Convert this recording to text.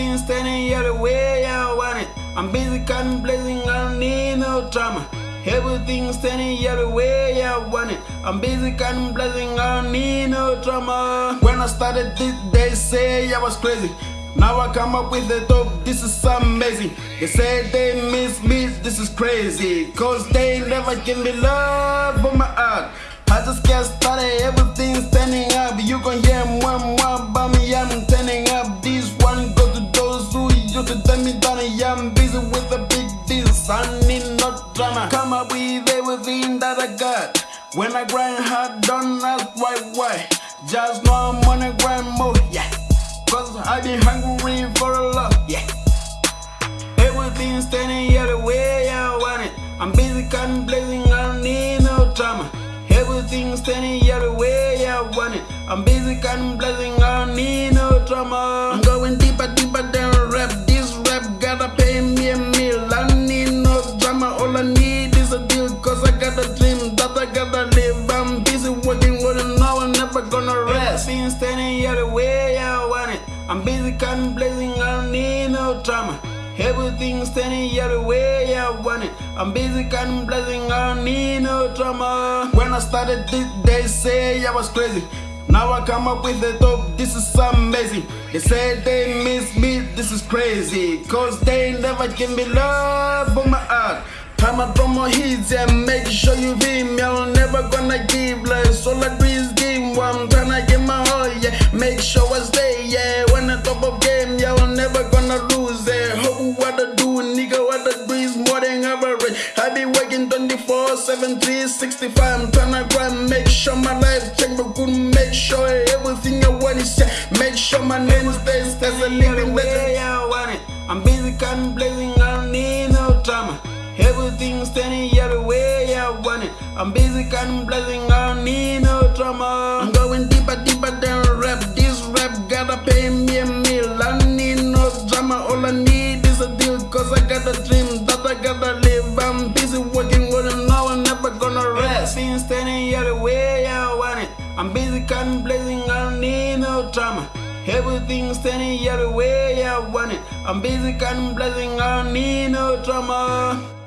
Everything standing out the way I want it. I'm busy contemplating, I don't need no drama. Everything standing out the way I want it. I'm busy contemplating, I don't need no drama. When I started this, they say I was crazy. Now I come up with the dope, this is amazing. They say they miss me, this is crazy. Cause they never give me love for my art. I just get started, everything standing up. You can hear to tell me down. Yeah, I'm busy with the big deals. I need no drama. Come up with everything that I got. When I grind hard, don't ask why, why. Just know I'm on a grind mode, yeah. Cause I been hungry for a lot, yeah. Everything standing here the way I want it. I'm busy contemplating, I don't need no drama. Everything standing here the way I want it. I'm busy contemplating, I don't need no drama. I'm going deeper, deeper never gonna rest. Everything standing here way I want it. I'm busy contemplating, I don't need no drama. Everything standing the way I want it. I'm busy contemplating, I don't need no drama. When I started this, they say I was crazy. Now I come up with the dope, this is amazing. They say they miss me, this is crazy. Cause they never give me love for my art. Time I drop more hits and make Make sure I stay, yeah. When I top of game, yeah, I'm never gonna lose it. Hope what I do, nigga, what I do is more than average. I be working 24, 7, 365. I'm tryna grind, make sure my life check, but good, make sure everything I want is set. Make sure my name stays as a living legend. I want it. I'm busy contemplating, I don't need no drama. Everything standing the way I want it. I'm busy contemplating, I don't need no drama. I'm going deeper, deeper than That I gotta live. I'm busy working, with working, now I'm never gonna rest. Everything standing here the way I want it. I'm busy contemplating, I don't need no drama. Everything standing here the way I want it. I'm busy contemplating, I don't need no drama.